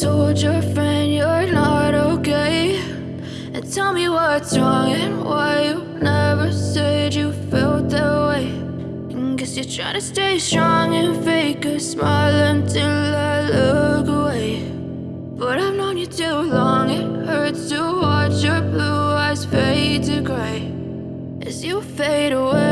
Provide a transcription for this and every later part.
told your friend you're not okay. And tell me what's wrong and why you never said you felt that way. And Guess you're trying to stay strong and fake a smile until I look away. But I've known you too long, it hurts to watch your blue eyes fade to gray. As you fade away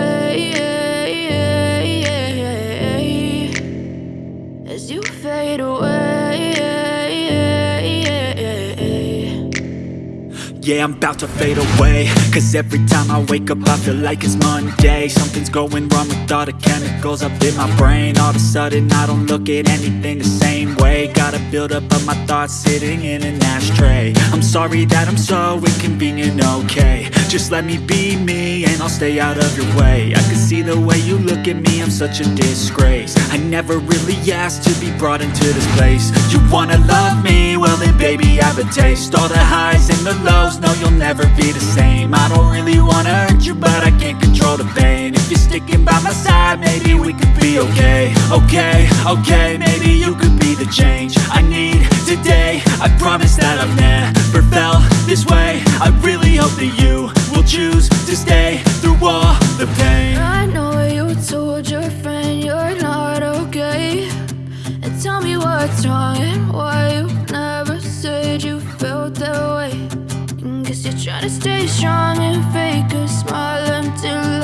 Yeah, I'm about to fade away. Cause every time I wake up I feel like it's Monday. Something's going wrong with all the chemicals up in my brain. All of a sudden I don't look at anything the same way. Gotta build up of my thoughts sitting in an ashtray. I'm sorry that I'm so inconvenient, okay. Just let me be me and I'll stay out of your way. I can see the way you look at me, I'm such a disgrace. I never really asked to be brought into this place. You wanna love me? Well then baby I have a taste. All the highs and the lows no you'll never be the same. I don't really wanna hurt you but I can't control the pain. If you're sticking by my side maybe we could be okay. Okay, okay, maybe you could be the change I need today. I promise that I've never felt this way. I really hope that you will choose to stay through all the pain To stay strong and fake a smile until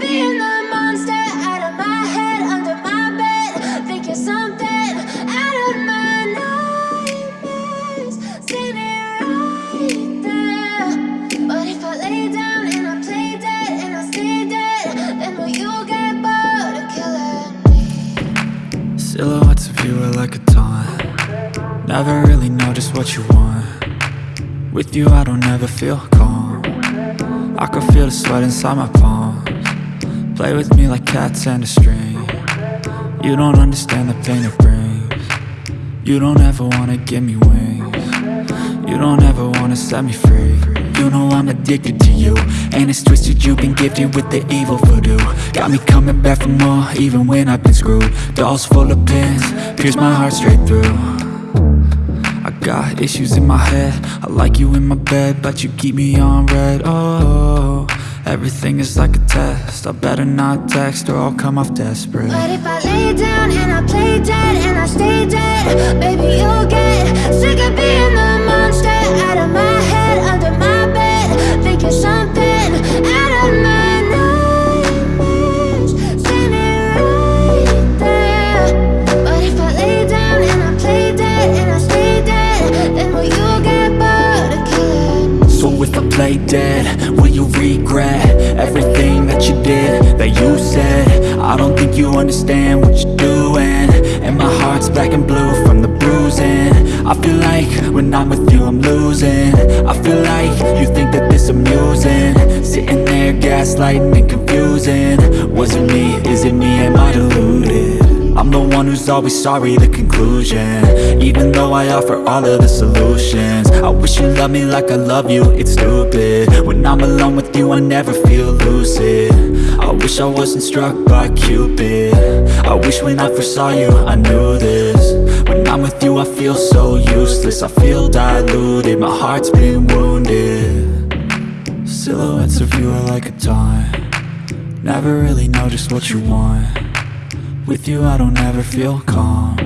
Silhouettes of my head under my bed. Think you are like a taunt. Never really know just what you want. With you I don't ever feel calm. I can feel the sweat inside my palms Play with me like cats and a string. You don't understand the pain it brings. You don't ever wanna give me wings. You don't ever wanna set me free. You know I'm addicted to you And it's twisted. You've been gifted with the evil voodoo. Got me coming back for more even when I've been screwed. Dolls full of pins, pierce my heart straight through. I got issues in my head. I like you in my bed But you keep me on red. Oh, everything is like a test. I better not text or I'll come off desperate. But if I lay down and I play dead and I stay dead Baby, you'll get sick of being the monster Out of my play dead, will you regret Everything that you did, that you said? I don't think you understand what you're doing. And my heart's black and blue from the bruising. I feel like when I'm with you I'm losing. I feel like you think that this amusing. Sitting there gaslighting and confusing. Was it me, is it me, am I deluded? I'm the one who's always sorry, the conclusion. Even though I offer all of the solutions. I wish you loved me like I love you, it's stupid. When I'm alone with you, I never feel lucid. I wish I wasn't struck by Cupid. I wish when I first saw you, I knew this. When I'm with you, I feel so useless. I feel diluted, my heart's been wounded. Silhouettes of you are like a taunt. Never really know just what you want with you I don't ever feel calm.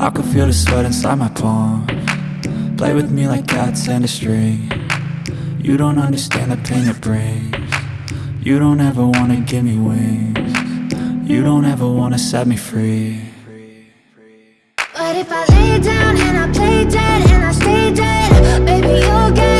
I can feel the sweat inside my palm. Play with me like cats and a string. You don't understand the pain it brings. You don't ever wanna give me wings. You don't ever wanna set me free. But if I lay down and I play dead and I stay dead Baby, you'll get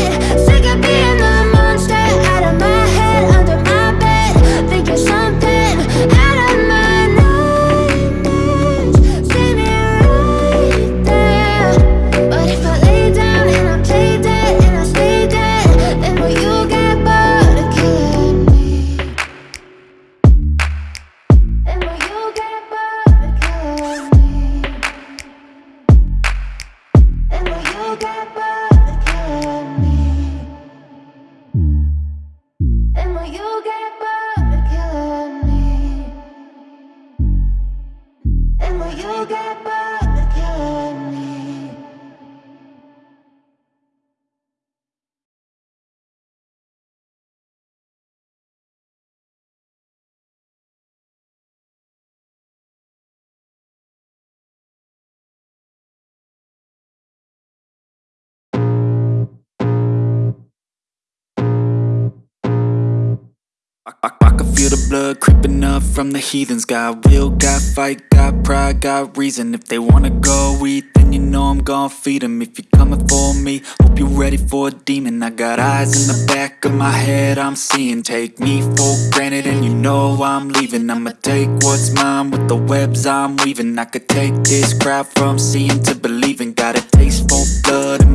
I, I, I can feel the blood creeping up from the heathens. Got will, got fight, got pride, got reason. If they wanna go eat, then you know I'm gon' feed 'em. If you're coming for me, hope you're ready for a demon. I got eyes in the back of my head, I'm seeing. Take me for granted and you know I'm leaving. I'ma take what's mine with the webs I'm weaving. I could take this crowd from seeing to believing. Got a taste for blood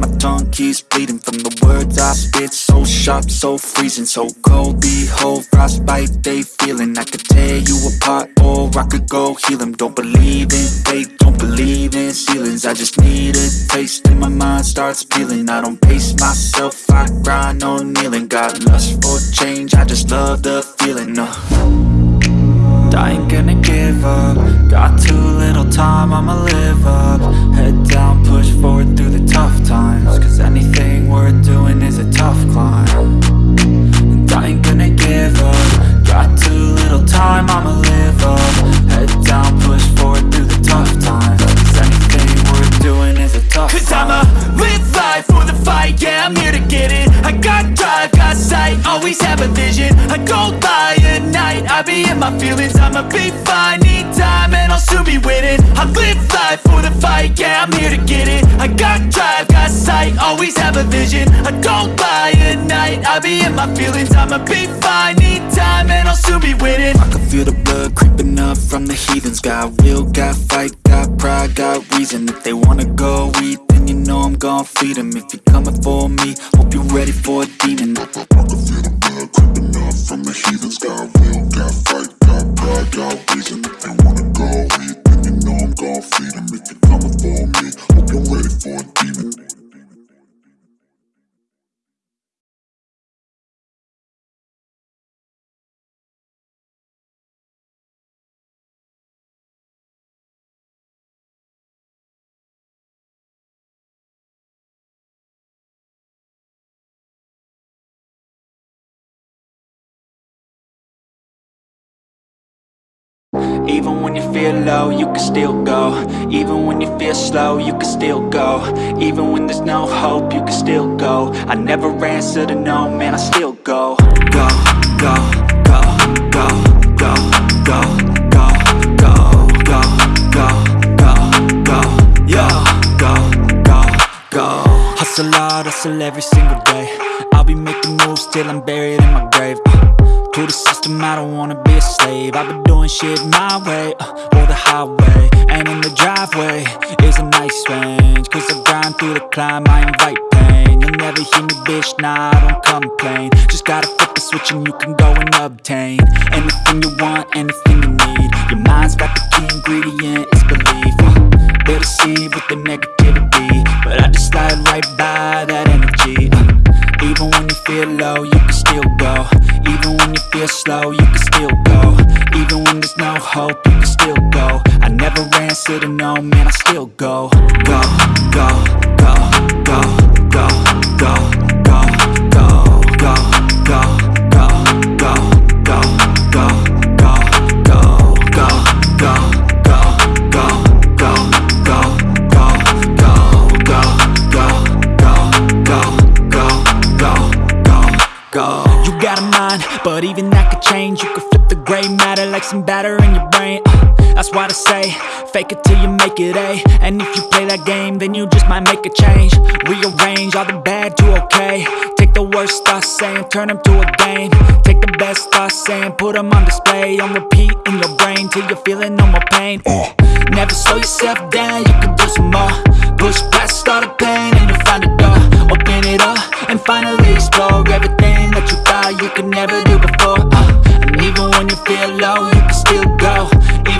keeps bleeding From the words I spit, so sharp, so freezing So cold, behold, frostbite they feeling. I could tear you apart or I could go heal them Don't believe in fate, don't believe in ceilings. I just need a taste and my mind starts peeling. I don't pace myself, I grind on kneeling. Got lust for change, I just love the feeling uh. I ain't gonna give up. Got too little time, I'ma live up. Head Even when you feel low, you can still go Even when you feel slow, you can still go Even when there's no hope, you can still go I never answer to no, man, I still go Go, go, go, go, go, go, go, go, go, go, go, go, go, go, Hustle hard, hustle every single day I'll be making moves till I'm buried in my grave uh. To the system, I don't wanna be a slave. I've been doing shit my way, uh, or the highway And in the driveway is a nice range. Cause I grind through the climb, I invite pain. You'll never hear me, bitch, nah, I don't complain. Just gotta flip the switch and you can go and obtain Anything you want, anything you need. Your mind's got the key ingredient, it's belief. Uh, They deceive with the negativity But I just slide right by that energy. Uh, even when you feel low, you can still go. Even when you feel slow, you can still go. Even when there's no hope, you can still go. I never answer to no, man, I still Go, go, go, go, go, go, go, go, go, go, go, but even that could change. You could flip the gray matter like some batter in your why they say, fake it till you make it A And if you play that game, then you just might make a change. Rearrange all the bad to okay. Take the worst thoughts saying, turn them to a game. Take the best thoughts saying, put them on display. On repeat in your brain till you're feeling no more pain. Never slow yourself down, you can do some more. Push past all the pain and you'll find a door. Open it up and finally explore Everything that you thought you could never do before. Uh, And even when you feel low, you can still go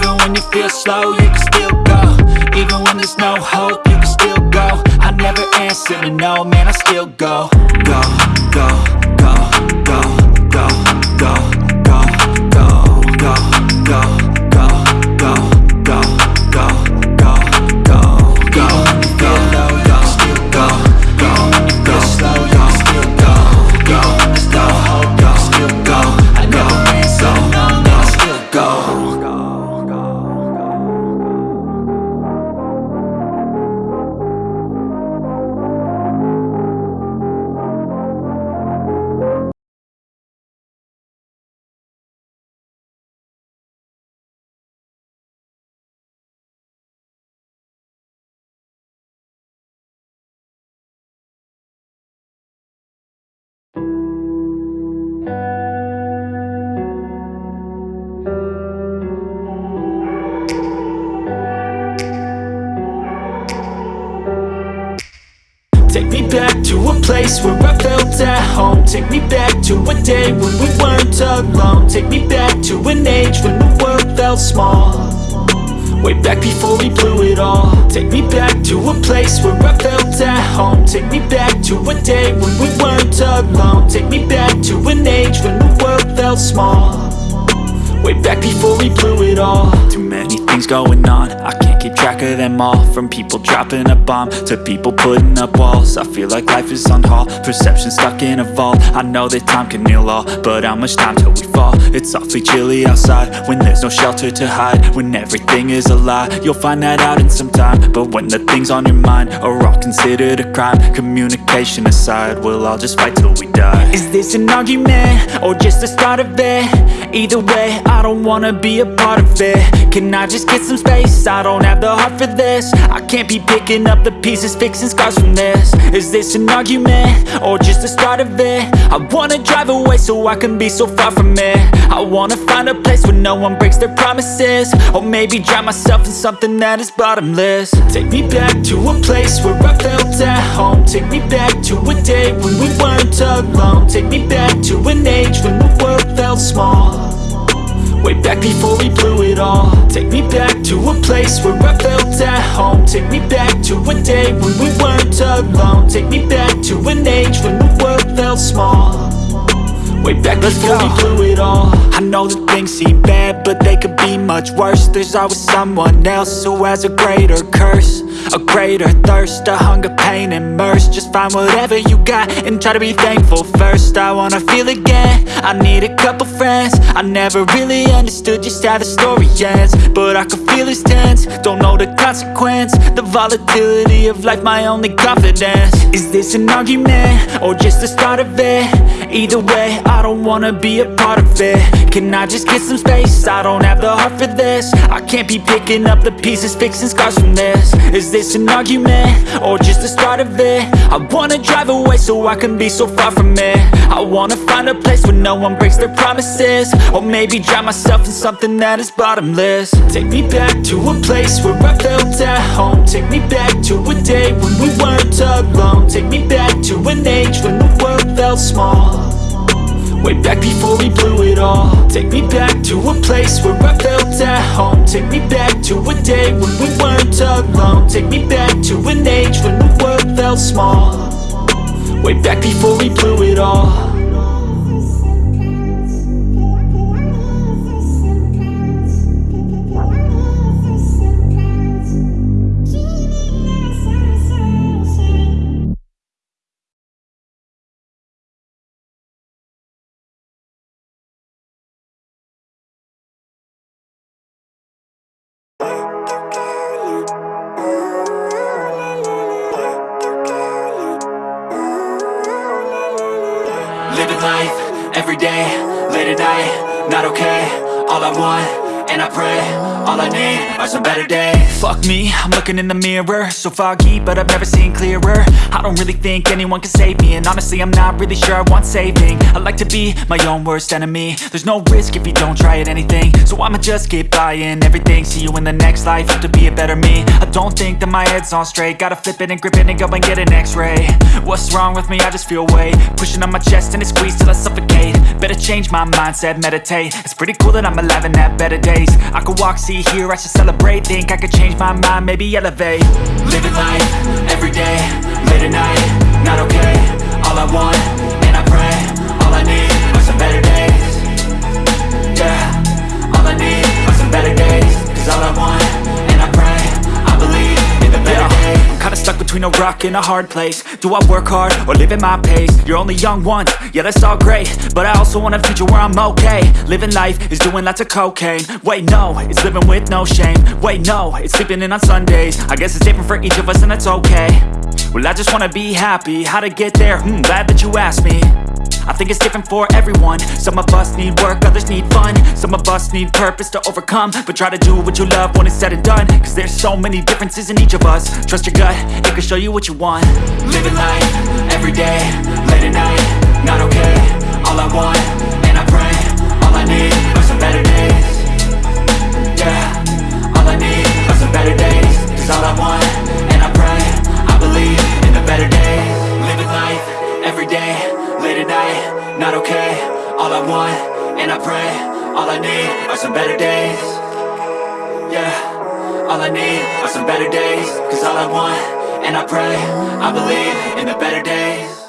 Even when you feel slow, you can still go. Even when there's no hope, you can still go. I never answer to no, man, I still go Go, go, go, go, go, go, to a place where I felt at home. Take me back to a day when we weren't alone. Take me back to an age when the world felt small. Way back before we blew it all. Take me back to a place where I felt at home. Take me back to a day when we weren't alone. Take me back to an age when the world felt small. Way back before we blew it all. Too many things going on. I can't keep track of them all. From people dropping a bomb To people putting up walls. I feel like life is on hold. Perception stuck in a vault. I know that time can heal all But how much time till we fall? It's awfully chilly outside When there's no shelter to hide. When everything is a lie You'll find that out in some time. But when the things on your mind Are all considered a crime Communication aside We'll all just fight till we die. Is this an argument? Or just the start of it? Either way, I don't wanna be a part of it. Can I just just get some space. I don't have the heart for this. I can't be picking up the pieces Fixing scars from this. Is this an argument? Or just the start of it? I wanna drive away so I can be so far from it. I wanna find a place where no one breaks their promises. Or maybe drown myself in something that is bottomless. Take me back to a place where I felt at home. Take me back to a day when we weren't alone. Take me back to an age when the world felt small Way back before we blew it all. Take me back to a place where I felt at home. Take me back to a day when we weren't alone. Take me back to an age when the world felt small. Way back before we blew it all know that things seem bad, but they could be much worse. There's always someone else who has a greater curse A greater thirst, a hunger, pain, and mercy. Just find whatever you got and try to be thankful first. I wanna feel again, I need a couple friends. I never really understood just how the story ends But I can feel it's tense, don't know the consequence The volatility of life, my only confidence. Is this an argument, or just the start of it? Either way, I don't wanna be a part of it Can I just get some space? I don't have the heart for this. I can't be picking up the pieces, fixing scars from this. Is this an argument? Or just the start of it? I wanna drive away so I can be so far from it. I wanna find a place where no one breaks their promises. Or maybe drown myself in something that is bottomless. Take me back to a place where I felt at home. Take me back to a day when we weren't alone. Take me back to an age when the world felt small Way back before we blew it all. Take me back to a place where I felt at home. Take me back to a day when we weren't alone. Take me back to an age when the world felt small. Way back before we blew it all I'm looking in the mirror. So foggy, but I've never seen clearer. I don't really think anyone can save me And honestly, I'm not really sure I want saving. I like to be my own worst enemy. There's no risk if you don't try at anything. So I'ma just keep buying everything. See you in the next life, have to be a better me. I don't think that my head's on straight. Gotta flip it and grip it and go and get an x-ray. What's wrong with me? I just feel weight. Pushing on my chest and it squeezes till I suffocate. Better change my mindset, meditate. It's pretty cool that I'm alive and have better days. I could walk, see, hear, I should celebrate. Think I could change my mind, maybe elevate. Living life, every day, late at night Not okay, all I want, and I pray All I need are some better days. Yeah, all I need are some better days. Cause all I want, kinda stuck between a rock and a hard place. Do I work hard or live at my pace? You're only young once, yeah that's all great. But I also want a future where I'm okay. Living life is doing lots of cocaine. Wait no, it's living with no shame. Wait no, it's sleeping in on Sundays. I guess it's different for each of us and that's okay. Well I just wanna be happy, how to get there? Hmm, glad that you asked me I think it's different for everyone. Some of us need work, others need fun. Some of us need purpose to overcome. But try to do what you love when it's said and done. Cause there's so many differences in each of us. Trust your gut, it can show you what you want. Living life, every day, late at night Not okay, all I want, and I pray All I need are some better days. Yeah, all I need are some better days. Cause all I want, all I want, and I pray All I need are some better days. Yeah, all I need are some better days. Cause all I want, and I pray I believe in the better days